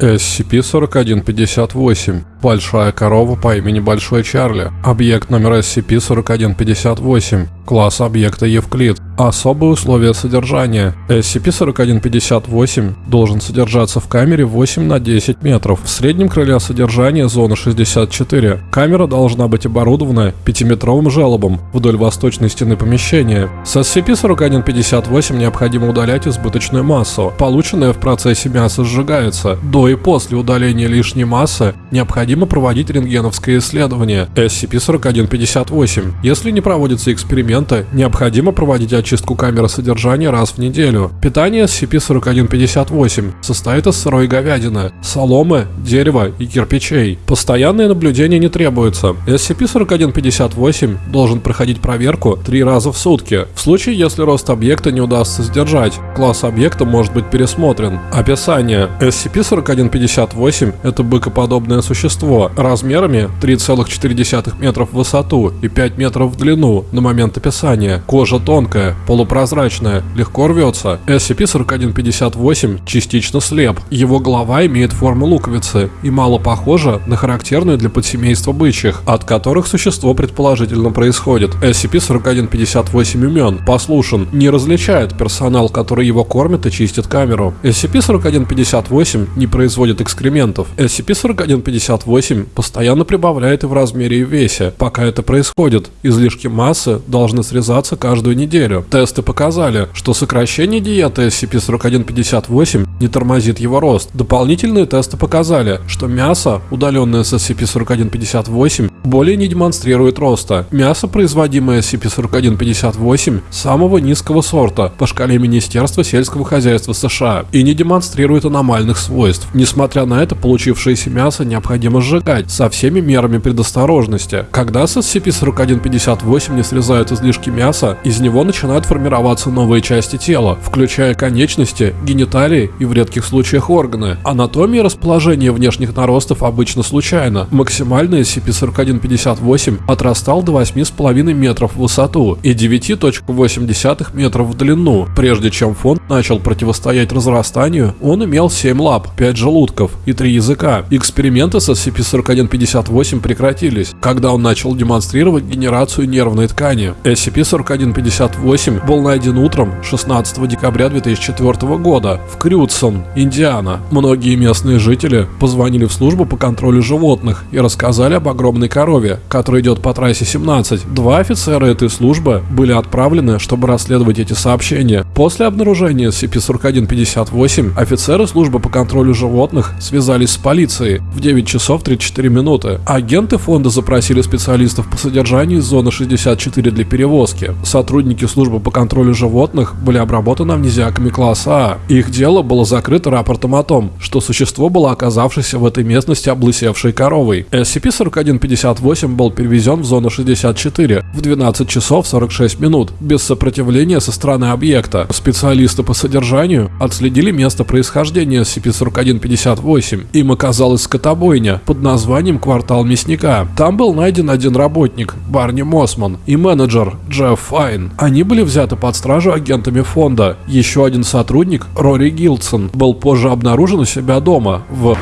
SCP-4158. Большая корова по имени Большой Чарли. Объект номер SCP-4158. Класс объекта Евклид. Особые условия содержания. SCP-4158 должен содержаться в камере 8 на 10 метров. В среднем крыле содержания зона 64. Камера должна быть оборудована 5-метровым желобом вдоль восточной стены помещения. С SCP-4158 необходимо удалять избыточную массу. Полученное в процессе мясо сжигается. До и после удаления лишней массы необходимо проводить рентгеновское исследование. SCP-4158. Если не проводятся эксперименты, необходимо проводить очистку камеры содержания раз в неделю. Питание SCP-4158 состоит из сырой говядины, соломы, дерева и кирпичей. Постоянное наблюдение не требуется. SCP-4158 должен проходить проверку три раза в сутки. В случае, если рост объекта не удастся сдержать, класс объекта может быть пересмотрен. Описание. SCP-4158 – это быкоподобное существо размерами 3,4 метров в высоту и 5 метров в длину на момент описания. Кожа тонкая, полупрозрачная, легко рвется. SCP-4158 частично слеп. Его голова имеет форму луковицы и мало похожа на характерную для подсемейства бычьих, от которых существо предположительно происходит. SCP-4158 умен, послушен, не различает персонал, который его кормит и чистит камеру. SCP-4158 не производит экскрементов. SCP-4158 постоянно прибавляет и в размере и в весе. Пока это происходит, излишки массы должны срезаться каждую неделю. Тесты показали, что сокращение диеты SCP-4158 не тормозит его рост. Дополнительные тесты показали, что мясо, удаленное с SCP-4158, более не демонстрирует роста. Мясо, производимое SCP-4158, самого низкого сорта по шкале Министерства сельского хозяйства США и не демонстрирует аномальных свойств. Несмотря на это, получившееся мясо необходимо сжигать со всеми мерами предосторожности. Когда с SCP-4158 не срезают излишки мяса, из него начинают формироваться новые части тела, включая конечности, гениталии и в редких случаях органы. Анатомия расположения внешних наростов обычно случайна. Максимальный SCP-4158 отрастал до 8,5 метров в высоту и 9,8 метров в длину. Прежде чем фонд начал противостоять разрастанию, он имел 7 лап, 5 желудков и 3 языка. Эксперименты с SCP-4158 прекратились, когда он начал демонстрировать генерацию нервной ткани. SCP-4158 8 был найден утром 16 декабря 2004 года в Крюдсон, Индиана. Многие местные жители позвонили в службу по контролю животных и рассказали об огромной корове, которая идет по трассе 17. Два офицера этой службы были отправлены, чтобы расследовать эти сообщения. После обнаружения SCP-4158 офицеры службы по контролю животных связались с полицией в 9 часов 34 минуты. Агенты фонда запросили специалистов по содержанию из зоны 64 для перевозки. Сотрудники службы по контролю животных были обработаны амнезиаками класса А. Их дело было закрыто рапортом о том, что существо было оказавшееся в этой местности облысевшей коровой. SCP-4158 был перевезен в зону 64 в 12 часов 46 минут без сопротивления со стороны объекта. Специалисты по содержанию отследили место происхождения SCP-4158. Им оказалась скотобойня под названием «Квартал мясника». Там был найден один работник, Барни Мосман, и менеджер, Джефф Файн. Они были взяты под стражу агентами фонда. Еще один сотрудник, Рори Гилдсон, был позже обнаружен у себя дома в...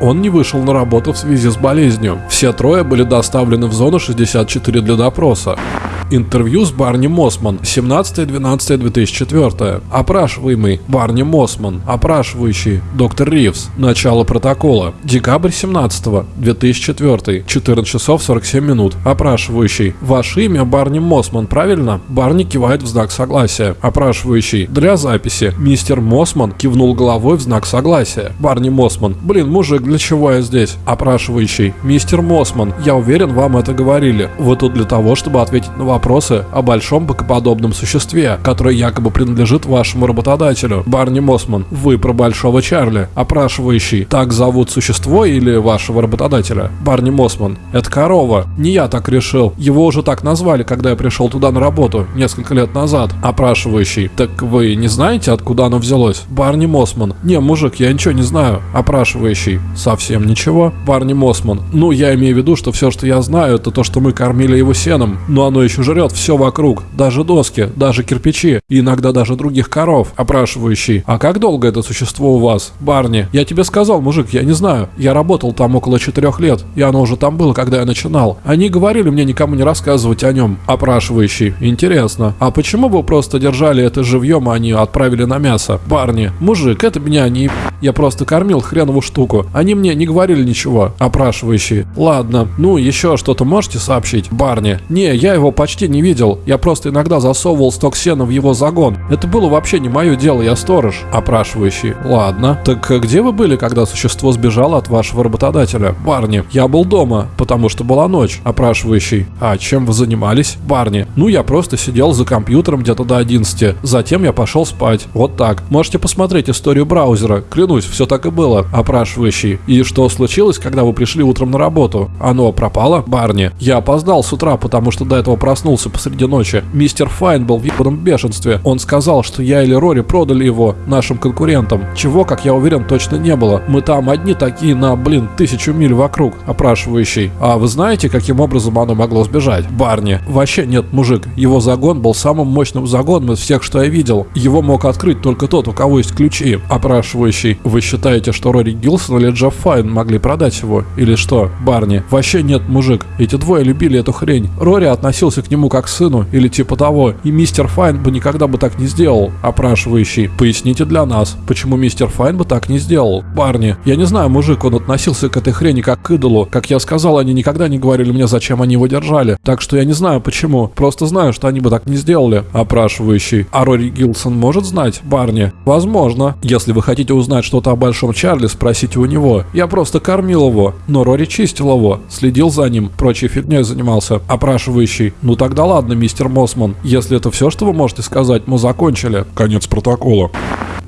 Он не вышел на работу в связи с болезнью. Все трое были доставлены в зону 64 для допроса. Интервью с Барни Мосман. 17.12.2004. Опрашиваемый Барни Мосман. Опрашивающий доктор Ривз. Начало протокола. Декабрь 17 2004. 14 часов 47 минут. Опрашивающий. Ваше имя Барни Мосман, правильно? Барни кивает в знак согласия. Опрашивающий. Для записи. Мистер Мосман кивнул головой в знак согласия. Барни Мосман. Блин, мужик, для чего я здесь? Опрашивающий. Мистер Мосман, я уверен, вам это говорили. Вы тут для того, чтобы ответить на вопросы о большом бокоподобном существе, которое якобы принадлежит вашему работодателю. Барни Мосман, вы про Большого Чарли, опрашивающий, так зовут существо или вашего работодателя? Барни Мосман, это корова. Не я так решил. Его уже так назвали, когда я пришел туда на работу, несколько лет назад. Опрашивающий, так вы не знаете, откуда оно взялось? Барни Мосман, не, мужик, я ничего не знаю. Опрашивающий, совсем ничего. Барни Мосман, ну я имею в виду, что все, что я знаю, это то, что мы кормили его сеном, но оно еще жрет все вокруг, даже доски, даже кирпичи, и иногда даже других коров. Опрашивающий, а как долго это существо у вас? Барни, я тебе сказал, мужик, я не знаю. Я работал там около четырех лет, и оно уже там было, когда я начинал. Они говорили мне никому не рассказывать о нем. Опрашивающий, интересно. А почему вы просто держали это живьем, а не отправили на мясо? Барни, мужик, это меня не... Я просто кормил хренову штуку. Они мне не говорили ничего. Опрашивающий, ладно. Ну, еще что-то можете сообщить? Барни, не, я его почти не видел. Я просто иногда засовывал сток сена в его загон. Это было вообще не мое дело, я сторож. Опрашивающий, ладно. Так где вы были, когда существо сбежало от вашего работодателя? Барни, я был дома, потому что была ночь. Опрашивающий, а чем вы занимались? Барни, ну я просто сидел за компьютером где-то до 11. Затем я пошел спать. Вот так. Можете посмотреть историю браузера. Клянусь, все так и было. Опрашивающий, и что случилось, когда вы пришли утром на работу? Оно пропало? Барни, я опоздал с утра, потому что до этого проснулся посреди ночи. Мистер Файн был в ебаном бешенстве. Он сказал, что я или Рори продали его нашим конкурентам. Чего, как я уверен, точно не было. Мы там одни такие на, блин, тысячу миль вокруг. Опрашивающий. А вы знаете, каким образом оно могло сбежать? Барни. Вообще нет, мужик. Его загон был самым мощным загоном из всех, что я видел. Его мог открыть только тот, у кого есть ключи. Опрашивающий. Вы считаете, что Рори Гилсон или Джефф Файн могли продать его? Или что? Барни. Вообще нет, мужик. Эти двое любили эту хрень. Рори относился к нему как к сыну или типа того. И мистер Файн бы никогда бы так не сделал. Опрашивающий. Поясните для нас, почему мистер Файн бы так не сделал? Барни. Я не знаю, мужик, он относился к этой хрени как к идолу. Как я сказал, они никогда не говорили мне, зачем они его держали. Так что я не знаю почему. Просто знаю, что они бы так не сделали. Опрашивающий. А Рори Гилсон может знать? Барни. Возможно. Если вы хотите узнать что-то о Большом Чарли, спросите у него. Я просто кормил его. Но Рори чистил его. Следил за ним. Прочей фигней занимался. Опрашивающий. Ну тогда ладно, мистер Мосман. Если это все, что вы можете сказать, мы закончили. Конец протокола.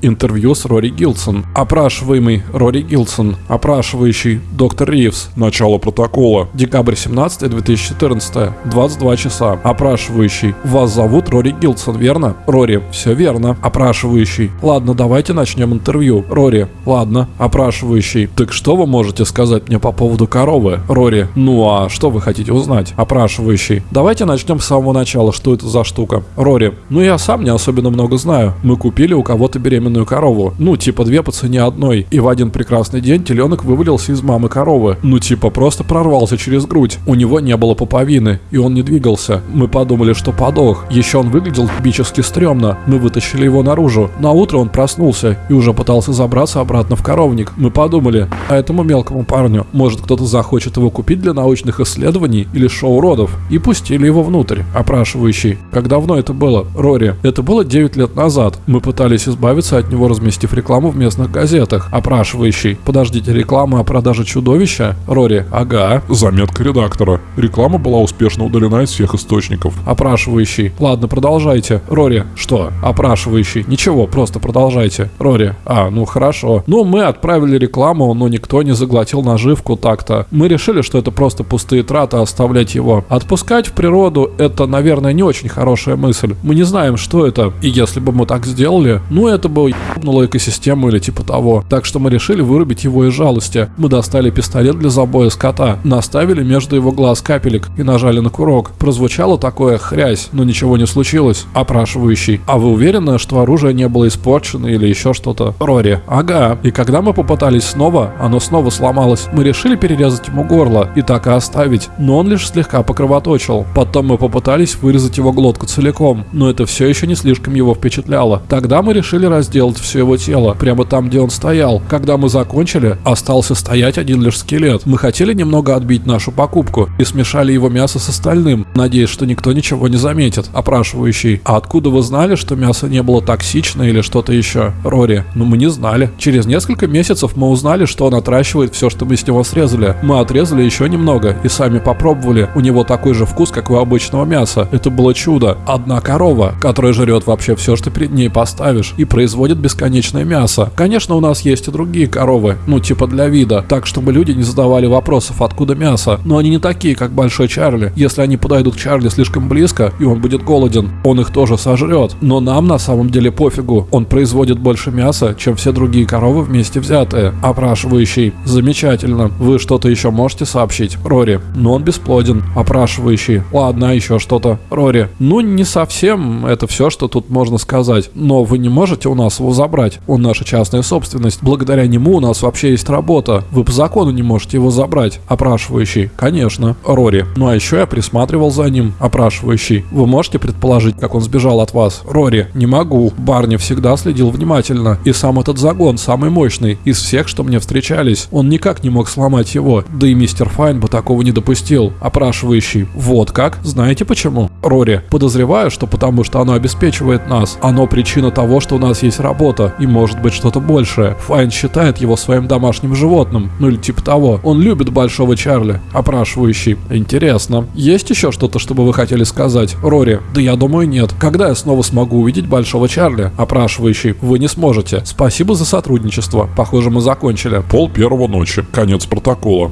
Интервью с Рори Гилсон. Опрашиваемый Рори Гилсон. Опрашивающий доктор Ривз. Начало протокола. Декабрь 17 2014, 22 часа. Опрашивающий. Вас зовут Рори Гилсон, верно? Рори. Все верно. Опрашивающий. Ладно, давайте начнем интервью. Рори. Ладно. Опрашивающий. Так что вы можете сказать мне по поводу коровы? Рори. Ну а что вы хотите узнать? Опрашивающий. Давайте начнем с самого начала. Что это за штука? Рори. Ну я сам не особенно много знаю. Мы купили у кого-то беременную корову. Ну типа две по цене одной. И в один прекрасный день теленок вывалился из мамы коровы. Ну типа просто прорвался через грудь. У него не было пуповины, и он не двигался. Мы подумали, что подох. Еще он выглядел кубически стрёмно. Мы вытащили его наружу. На утро он проснулся и уже пытался забраться обратно в коровник. Мы подумали, а этому мелкому парню, может кто-то захочет его купить для научных исследований или шоу родов. И пустили его внутрь. Опрашивающий. Как давно это было? Рори. Это было 9 лет назад. Мы пытались избавиться от него, разместив рекламу в местных газетах. Опрашивающий. Подождите, реклама о продаже чудовища? Рори. Ага. Заметка редактора. Реклама была успешно удалена из всех источников. Опрашивающий. Ладно, продолжайте. Рори. Что? Опрашивающий. Ничего, просто продолжайте. Рори. А, ну хорошо. Ну, мы отправили рекламу, но никто не заглотил наживку так-то. Мы решили, что это просто пустые траты оставлять его. Отпускать в природу это, наверное, не очень хорошая мысль. Мы не знаем, что это. И если бы мы так сделали, ну это бы ебнуло экосистему или типа того. Так что мы решили вырубить его из жалости. Мы достали пистолет для забоя скота, наставили между его глаз капелек и нажали на курок. Прозвучало такое хрясь, но ничего не случилось. Опрашивающий. А вы уверены, что оружие не было испорчено или еще что-то? Рори. Ага. И когда мы попытались снова, оно снова сломалось. Мы решили перерезать ему горло и так и оставить, но он лишь слегка покровоточил. Потом мы попытались вырезать его глотку целиком, но это все еще не слишком его впечатляло. Тогда мы решили разделать все его тело, прямо там, где он стоял. Когда мы закончили, остался стоять один лишь скелет. Мы хотели немного отбить нашу покупку и смешали его мясо с остальным, надеясь, что никто ничего не заметит. Опрашивающий. А откуда вы знали, что мясо не было токсично или что-то еще? Рори. Ну мы не знали. Через несколько месяцев мы узнали, что он отращивает все, что мы с него срезали. Мы отрезали еще немного и сами попробовали. У него такой же вкус, как у обычного мяса. Это было чудо. Одна корова, которая жрет вообще все, что перед ней поставишь, и производит производит бесконечное мясо. Конечно, у нас есть и другие коровы, ну типа для вида, так чтобы люди не задавали вопросов, откуда мясо. Но они не такие, как Большой Чарли. Если они подойдут к Чарли слишком близко, и он будет голоден, он их тоже сожрет. Но нам на самом деле пофигу. Он производит больше мяса, чем все другие коровы вместе взятые. Опрашивающий. Замечательно. Вы что-то еще можете сообщить? Рори. Но он бесплоден. Опрашивающий. Ладно, еще что-то. Рори. Ну, не совсем. Это все, что тут можно сказать. Но вы не можете у нас его забрать. Он наша частная собственность. Благодаря нему у нас вообще есть работа. Вы по закону не можете его забрать. Опрашивающий. Конечно. Рори. Ну а еще я присматривал за ним. Опрашивающий. Вы можете предположить, как он сбежал от вас? Рори. Не могу. Барни всегда следил внимательно. И сам этот загон самый мощный из всех, что мне встречались. Он никак не мог сломать его. Да и мистер Файн бы такого не допустил. Опрашивающий. Вот как? Знаете почему? Рори. Подозреваю, что потому что оно обеспечивает нас. Оно причина того, что у нас есть работа. И может быть что-то большее. Файн считает его своим домашним животным. Ну или типа того. Он любит большого Чарли. Опрашивающий. Интересно. Есть еще что-то, чтобы вы хотели сказать? Рори. Да я думаю нет. Когда я снова смогу увидеть большого Чарли? Опрашивающий. Вы не сможете. Спасибо за сотрудничество. Похоже, мы закончили. Пол первого ночи. Конец протокола.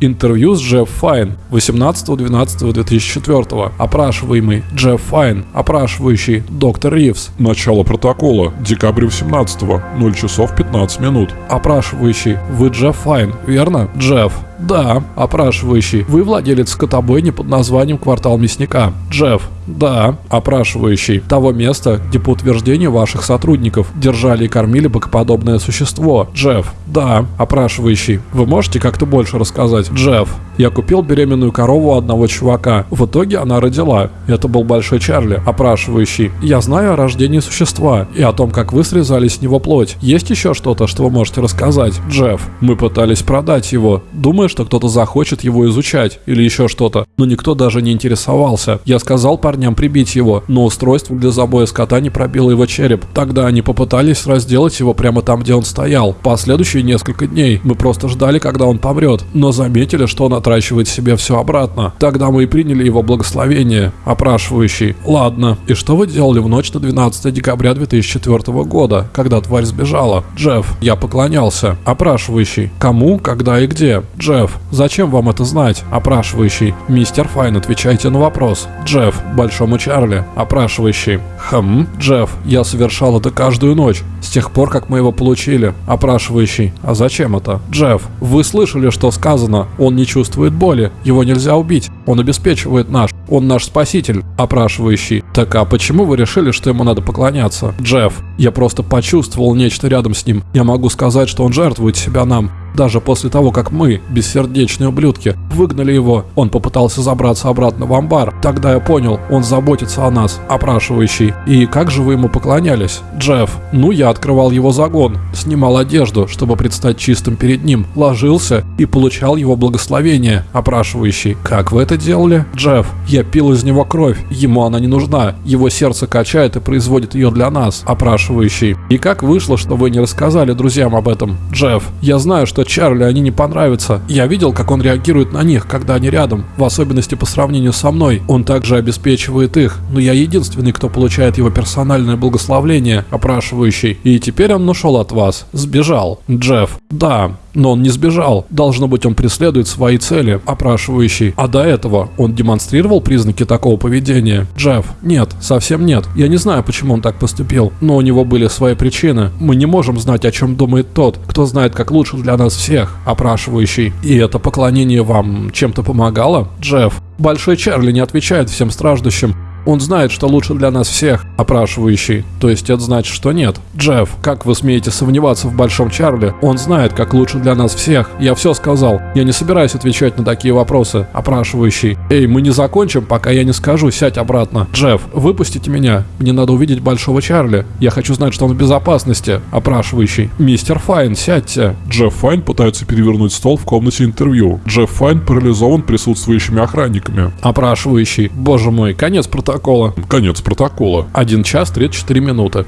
Интервью с Джефф Файн 18.12.2004. Опрашиваемый Джефф Файн. Опрашивающий доктор Ривз. Начало протокола. Декабрь 18 0 часов 15 минут. Опрашивающий. Вы Джефф Файн, верно? Джефф. Да. Опрашивающий. Вы владелец скотобойни под названием «Квартал мясника». Джефф. Да. Опрашивающий. Того места, где по утверждению ваших сотрудников держали и кормили богоподобное существо. Джефф. Да. Опрашивающий. Вы можете как-то больше рассказать? Джефф. Я купил беременную корову одного чувака. В итоге она родила. Это был Большой Чарли. Опрашивающий. Я знаю о рождении существа и о том, как вы срезали с него плоть. Есть еще что-то, что вы можете рассказать? Джефф. Мы пытались продать его. Думаю, что кто-то захочет его изучать или еще что-то. Но никто даже не интересовался. Я сказал парням прибить его, но устройство для забоя скота не пробило его череп. Тогда они попытались разделать его прямо там, где он стоял. Последующие несколько дней мы просто ждали, когда он помрет, но заметили, что он отращивает себе все обратно. Тогда мы и приняли его благословение. Опрашивающий. Ладно. И что вы делали в ночь на 12 декабря 2004 года, когда тварь сбежала? Джефф. Я поклонялся. Опрашивающий. Кому, когда и где? Джефф. Зачем вам это знать? Опрашивающий. Мистер Файн, отвечайте на вопрос. Джефф. Большому Чарли. Опрашивающий. Хм. Джефф. Я совершал это каждую ночь. С тех пор, как мы его получили. Опрашивающий. А зачем это? Джефф. Вы слышали, что сказано? Он не чувствует боли. Его нельзя убить. Он обеспечивает наш. Он наш спаситель. Опрашивающий. Так а почему вы решили, что ему надо поклоняться? Джефф. Я просто почувствовал нечто рядом с ним. Я могу сказать, что он жертвует себя нам. Даже после того, как мы, бессердечные ублюдки, выгнали его, он попытался забраться обратно в амбар. Тогда я понял, он заботится о нас, опрашивающий. И как же вы ему поклонялись? Джефф. Ну, я открывал его загон, снимал одежду, чтобы предстать чистым перед ним, ложился и получал его благословение, опрашивающий. Как вы это делали? Джефф. Я пил из него кровь, ему она не нужна. Его сердце качает и производит ее для нас, опрашивающий. И как вышло, что вы не рассказали друзьям об этом? Джефф. Я знаю, что Чарли они не понравятся. Я видел, как он реагирует на них, когда они рядом, в особенности по сравнению со мной. Он также обеспечивает их, но я единственный, кто получает его персональное благословление, опрашивающий. И теперь он ушел от вас. Сбежал. Джефф. Да, но он не сбежал. Должно быть, он преследует свои цели, опрашивающий. А до этого он демонстрировал признаки такого поведения? Джефф. Нет, совсем нет. Я не знаю, почему он так поступил, но у него были свои причины. Мы не можем знать, о чем думает тот, кто знает, как лучше для нас всех, опрашивающий. И это поклонение вам чем-то помогало? Джефф. Большой Чарли не отвечает всем страждущим. Он знает, что лучше для нас всех, опрашивающий. То есть это значит, что нет. Джефф, как вы смеете сомневаться в Большом Чарли? Он знает, как лучше для нас всех. Я все сказал. Я не собираюсь отвечать на такие вопросы, опрашивающий. Эй, мы не закончим, пока я не скажу, сядь обратно. Джефф, выпустите меня. Мне надо увидеть Большого Чарли. Я хочу знать, что он в безопасности, опрашивающий. Мистер Файн, сядьте. Джефф Файн пытается перевернуть стол в комнате интервью. Джефф Файн парализован присутствующими охранниками. Опрашивающий. Боже мой, конец протокола протокола. Конец протокола. 1 час 34 минуты.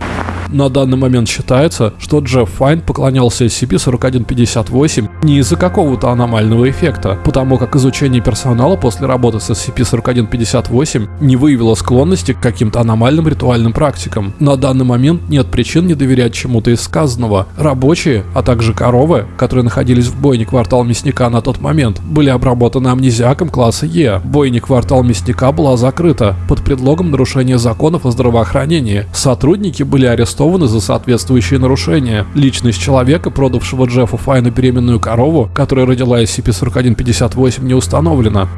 На данный момент считается, что Джефф Файн поклонялся SCP-4158 не из-за какого-то аномального эффекта, потому как изучение персонала после работы с SCP-4158 не выявило склонности к каким-то аномальным ритуальным практикам. На данный момент нет причин не доверять чему-то из сказанного. Рабочие, а также коровы, которые находились в бойне квартал Мясника на тот момент, были обработаны амнезиаком класса Е. Бойня квартал Мясника была закрыта под предлогом нарушения законов о здравоохранении. Сотрудники были арестованы за соответствующие нарушения. Личность человека, продавшего Джеффу Файну беременную корову, которая родила SCP-4158, не установлена.